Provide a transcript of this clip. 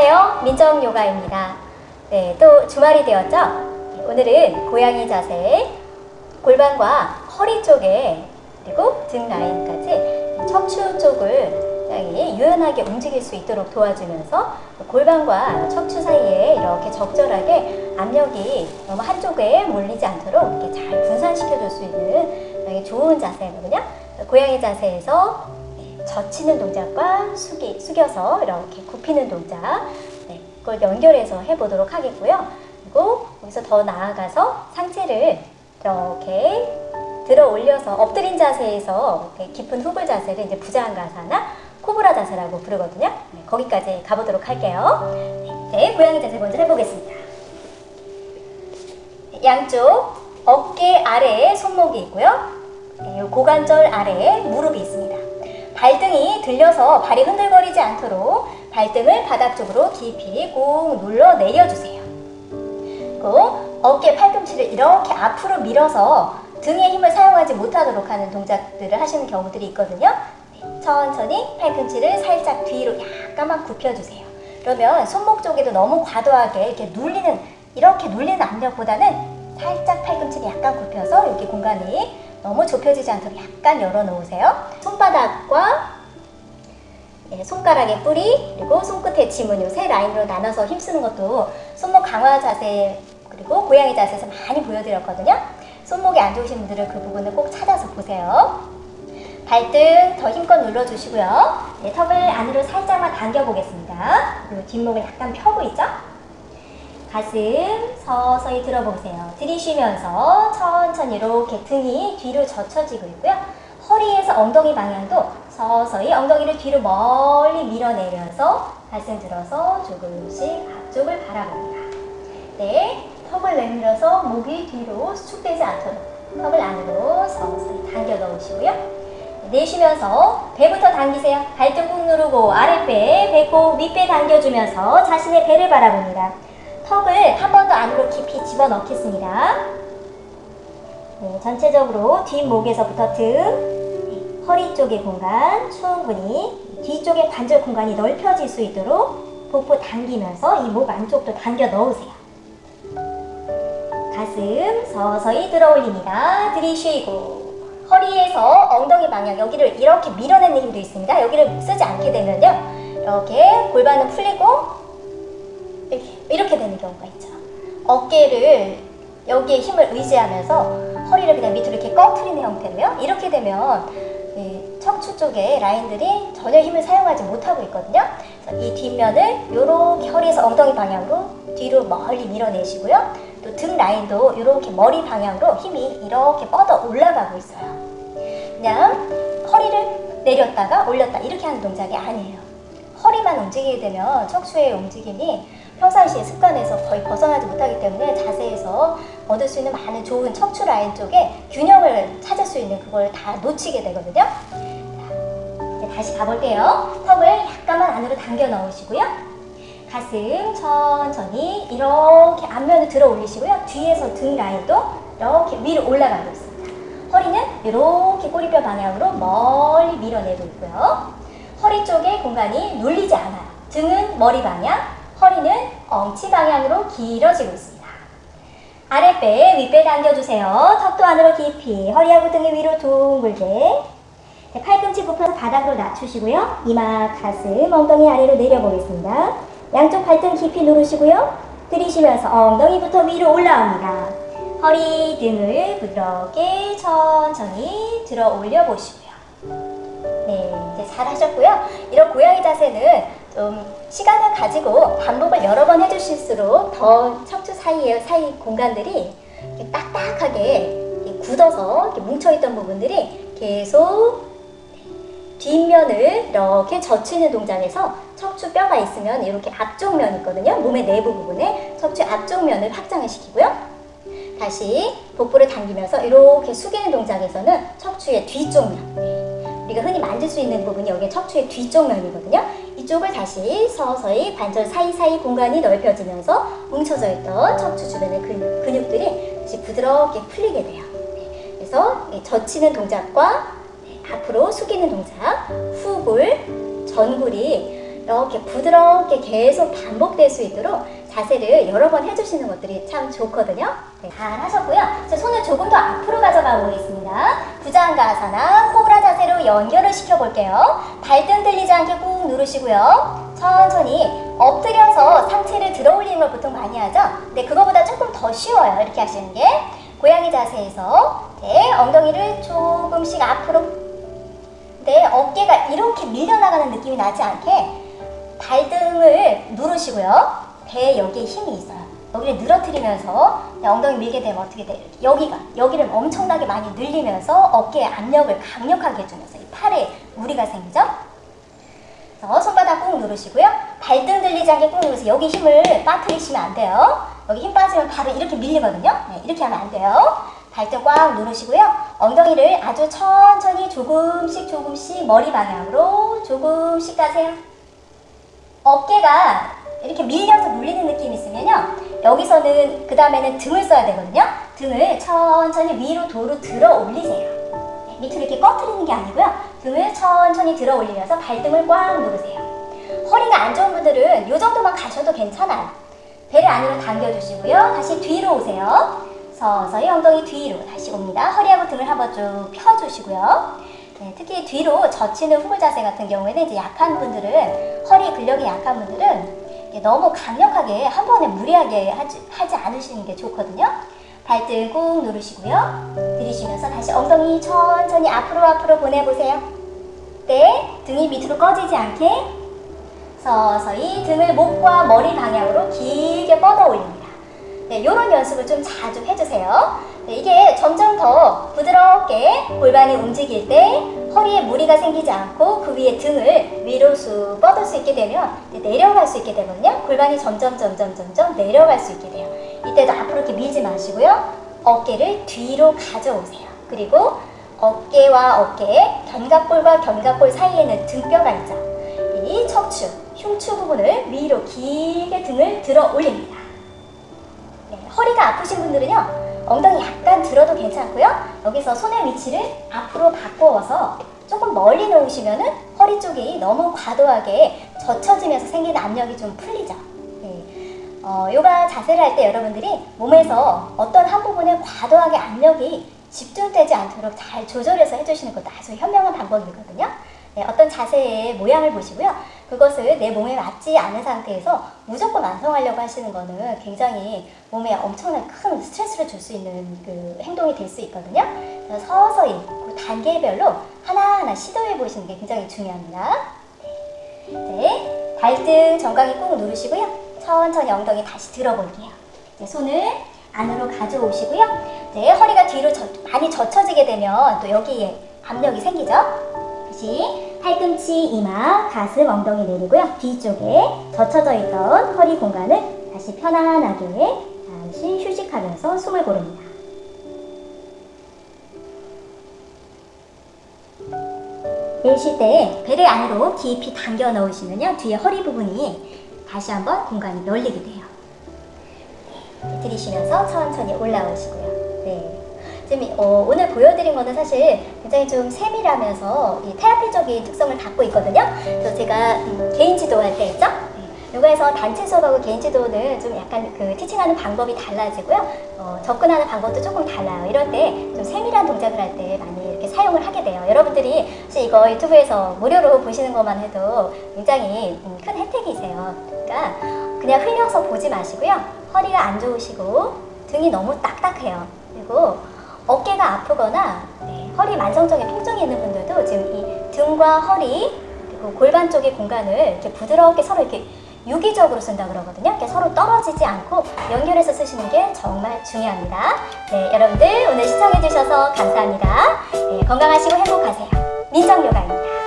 안녕하세요. 민정요가입니다. 네, 또 주말이 되었죠? 오늘은 고양이 자세, 골반과 허리 쪽에 그리고 등 라인까지 척추 쪽을 굉장히 유연하게 움직일 수 있도록 도와주면서 골반과 척추 사이에 이렇게 적절하게 압력이 너무 한쪽에 몰리지 않도록 이렇게 잘 분산시켜 줄 수 있는 좋은 자세거든요. 고양이 자세에서 젖히는 동작과 숙이, 숙여서 이렇게 굽히는 동작 네, 그걸 연결해서 해보도록 하겠고요. 그리고 여기서 더 나아가서 상체를 이렇게 들어 올려서 엎드린 자세에서 깊은 후불 자세를 이제 부자한가사나 코브라 자세라고 부르거든요. 네, 거기까지 가보도록 할게요. 네, 고양이 자세 먼저 해보겠습니다. 양쪽 어깨 아래에 손목이 있고요. 네, 고관절 아래에 무릎이 있습니다. 발등이 들려서 발이 흔들거리지 않도록 발등을 바닥 쪽으로 깊이 꾹 눌러 내려주세요. 그리고 어깨 팔꿈치를 이렇게 앞으로 밀어서 등의 힘을 사용하지 못하도록 하는 동작들을 하시는 경우들이 있거든요. 네, 천천히 팔꿈치를 살짝 뒤로 약간만 굽혀주세요. 그러면 손목 쪽에도 너무 과도하게 이렇게 눌리는 이렇게 눌리는 압력보다는 살짝 팔꿈치를 약간 굽혀서 여기 공간이 너무 좁혀지지 않도록 약간 열어놓으세요. 손바닥과 네, 손가락의 뿌리 그리고 손끝의 지문 요세 라인으로 나눠서 힘쓰는 것도 손목 강화 자세 그리고 고양이 자세에서 많이 보여드렸거든요. 손목이 안 좋으신 분들은 그 부분을 꼭 찾아서 보세요. 발등 더 힘껏 눌러주시고요. 네, 턱을 안으로 살짝만 당겨보겠습니다. 그리고 뒷목을 약간 펴고 있죠? 가슴 서서히 들어보세요. 들이쉬면서 천천히 이렇게 등이 뒤로 젖혀지고 있고요. 허리에서 엉덩이 방향도 서서히 엉덩이를 뒤로 멀리 밀어내면서 가슴 들어서 조금씩 앞쪽을 바라봅니다. 네, 턱을 내밀어서 목이 뒤로 수축되지 않도록 턱을 안으로 서서히 당겨 넣으시고요. 내쉬면서 배부터 당기세요. 발등 꾹 누르고 아랫배, 배꼽, 윗배 당겨주면서 자신의 배를 바라봅니다. 턱을 한 번 더 안으로 깊이 집어넣겠습니다. 네, 전체적으로 뒷목에서부터 등, 허리 쪽의 공간 충분히 뒤쪽의 관절 공간이 넓혀질 수 있도록 복부 당기면서 이 목 안쪽도 당겨 넣으세요. 가슴 서서히 들어 올립니다. 들이쉬고 허리에서 엉덩이 방향 여기를 이렇게 밀어내는 힘도 있습니다. 여기를 쓰지 않게 되면요. 이렇게 골반은 풀리고 이렇게, 되는 경우가 있죠. 어깨를 여기에 힘을 의지하면서 허리를 그냥 밑으로 이렇게 꺼트리는 형태로요. 이렇게 되면 척추 쪽에 라인들이 전혀 힘을 사용하지 못하고 있거든요. 이 뒷면을 이렇게 허리에서 엉덩이 방향으로 뒤로 멀리 밀어내시고요. 또 등 라인도 이렇게 머리 방향으로 힘이 이렇게 뻗어 올라가고 있어요. 그냥 허리를 내렸다가 올렸다 이렇게 하는 동작이 아니에요. 허리만 움직이게 되면 척추의 움직임이 평상시의 습관에서 거의 벗어나지 못하기 때문에 자세에서 얻을 수 있는 많은 좋은 척추 라인 쪽에 균형을 찾을 수 있는 그걸 다 놓치게 되거든요. 자, 다시 가볼게요. 턱을 약간만 안으로 당겨 넣으시고요. 가슴 천천히 이렇게 앞면을 들어 올리시고요. 뒤에서 등 라인도 이렇게 위로 올라가고 있습니다. 허리는 이렇게 꼬리뼈 방향으로 멀리 밀어내고 있고요. 허리 쪽에 공간이 눌리지 않아요. 등은 머리 방향, 허리는 엉치 방향으로 길어지고 있습니다. 아랫배, 윗배 당겨주세요. 턱도 안으로 깊이, 허리하고 등의 위로 둥글게. 네, 팔꿈치 굽혀서 바닥으로 낮추시고요. 이마, 가슴, 엉덩이 아래로 내려보겠습니다. 양쪽 발등 깊이 누르시고요. 들이쉬면서 엉덩이부터 위로 올라옵니다. 허리, 등을 부드럽게 천천히 들어 올려 보시고요. 네, 이제 잘 하셨고요. 이런 고양이 자세는 좀 시간을 가지고 반복을 여러 번 해주실수록 더 척추 사이에 사이 공간들이 이렇게 딱딱하게 굳어서 이렇게 뭉쳐있던 부분들이 계속 뒷면을 이렇게 젖히는 동작에서 척추 뼈가 있으면 이렇게 앞쪽 면 있거든요. 몸의 내부 부분에 척추 앞쪽 면을 확장을 시키고요. 다시 복부를 당기면서 이렇게 숙이는 동작에서는 척추의 뒤쪽 면 우리가 흔히 만질 수 있는 부분이 여기 척추의 뒤쪽 면이거든요. 이쪽을 다시 서서히 관절 사이사이 공간이 넓혀지면서 뭉쳐져 있던 척추 주변의 근육, 근육들이 다시 부드럽게 풀리게 돼요. 그래서 젖히는 동작과 앞으로 숙이는 동작, 후굴, 전굴이 이렇게 부드럽게 계속 반복될 수 있도록 자세를 여러 번 해주시는 것들이 참 좋거든요. 네, 잘 하셨고요. 자, 손을 조금 더 앞으로 가져가 보겠습니다. 부장가사나 코브라 자세로 연결을 시켜볼게요. 발등 들리지 않게 꾹 누르시고요. 천천히 엎드려서 상체를 들어 올리는 걸 보통 많이 하죠. 근데 그거보다 조금 더 쉬워요. 이렇게 하시는 게. 고양이 자세에서 네, 엉덩이를 조금씩 앞으로 네, 어깨가 이렇게 밀려나가는 느낌이 나지 않게 발등을 누르시고요. 배 여기에 힘이 있어요. 여기를 늘어뜨리면서 네, 엉덩이 밀게 되면 어떻게 돼요? 여기가 여기를 엄청나게 많이 늘리면서 어깨에 압력을 강력하게 해주면서 이 팔에 무리가 생기죠? 그래서 손바닥 꾹 누르시고요. 발등 들리지 않게 꾹 누르세요. 여기 힘을 빠뜨리시면 안 돼요. 여기 힘 빠지면 바로 이렇게 밀리거든요. 네, 이렇게 하면 안 돼요. 발등 꽉 누르시고요. 엉덩이를 아주 천천히 조금씩 조금씩 머리 방향으로 조금씩 가세요. 어깨가 이렇게 밀려서 눌리는 느낌이 있으면요. 여기서는 그 다음에는 등을 써야 되거든요. 등을 천천히 위로 도로 들어 올리세요. 네, 밑으로 이렇게 꺼트리는 게 아니고요. 등을 천천히 들어 올리면서 발등을 꽉 누르세요. 허리가 안 좋은 분들은 이 정도만 가셔도 괜찮아요. 배를 안으로 당겨주시고요. 다시 뒤로 오세요. 서서히 엉덩이 뒤로 다시 옵니다. 허리하고 등을 한번 쭉 펴주시고요. 네, 특히 뒤로 젖히는 후물 자세 같은 경우에는 이제 약한 분들은 허리 근력이 약한 분들은 너무 강력하게 한 번에 무리하게 하지, 하지 않으시는 게 좋거든요. 발등 꾹 누르시고요. 들이쉬면서 다시 엉덩이 천천히 앞으로 앞으로 보내보세요. 네, 등이 밑으로 꺼지지 않게 서서히 등을 목과 머리 방향으로 길게 뻗어 올립니다. 네, 이런 연습을 좀 자주 해주세요. 네, 이게 점점 더 부드럽게 골반이 움직일 때 허리에 무리가 생기지 않고 그 위에 등을 위로 쑥 뻗을 수 있게 되면 내려갈 수 있게 되거든요. 골반이 점점 점점 점점 내려갈 수 있게 돼요. 이때도 앞으로 이렇게 밀지 마시고요. 어깨를 뒤로 가져오세요. 그리고 어깨와 어깨, 견갑골과 견갑골 사이에는 등뼈가 있죠. 이 척추, 흉추 부분을 위로 길게 등을 들어 올립니다. 네, 허리가 아프신 분들은요. 엉덩이 약간 들어도 괜찮고요. 여기서 손의 위치를 앞으로 바꿔서 조금 멀리 놓으시면 은 허리 쪽이 너무 과도하게 젖혀지면서 생기는 압력이 좀 풀리죠. 네. 어, 요가 자세를 할 때 여러분들이 몸에서 어떤 한 부분에 과도하게 압력이 집중되지 않도록 잘 조절해서 해주시는 것도 아주 현명한 방법이거든요. 네, 어떤 자세의 모양을 보시고요. 그것을 내 몸에 맞지 않은 상태에서 무조건 완성하려고 하시는 거는 굉장히 몸에 엄청난 큰 스트레스를 줄 수 있는 그 행동이 될 수 있거든요. 서서히 그 단계별로 하나하나 시도해 보시는 게 굉장히 중요합니다. 네, 발등 정강이 꾹 누르시고요. 천천히 엉덩이 다시 들어볼게요. 네, 손을 안으로 가져오시고요. 네, 허리가 뒤로 젖, 많이 젖혀지게 되면 또 여기에 압력이 생기죠. 다시 팔꿈치, 이마, 가슴, 엉덩이 내리고요. 뒤쪽에 젖혀져 있던 허리 공간을 다시 편안하게 잠시 휴식하면서 숨을 고릅니다. 내쉴 때 배를 안으로 깊이 당겨 넣으시면요. 뒤에 허리 부분이 다시 한번 공간이 열리게 돼요. 네, 들이쉬면서 천천히 올라오시고요. 네. 지금 어, 오늘 보여드린 거는 사실 굉장히 좀 세밀하면서 이 테라피적인 특성을 갖고 있거든요. 그래서 제가 음, 개인 지도할 때 있죠? 네. 요가에서 단체 수업하고 개인 지도는 좀 약간 그 티칭하는 방법이 달라지고요. 어, 접근하는 방법도 조금 달라요. 이럴 때 좀 세밀한 동작을 할 때 많이 이렇게 사용을 하게 돼요. 여러분들이 사실 이거 유튜브에서 무료로 보시는 것만 해도 굉장히 음, 큰 혜택이세요. 그러니까 그냥 흘려서 보지 마시고요. 허리가 안 좋으시고 등이 너무 딱딱해요. 그리고 어깨가 아프거나 네, 허리 만성적인 통증이 있는 분들도 지금 이 등과 허리 그리고 골반 쪽의 공간을 이렇게 부드럽게 서로 이렇게 유기적으로 쓴다 그러거든요. 이렇게 서로 떨어지지 않고 연결해서 쓰시는 게 정말 중요합니다. 네, 여러분들 오늘 시청해 주셔서 감사합니다. 네, 건강하시고 행복하세요. 민정요가입니다.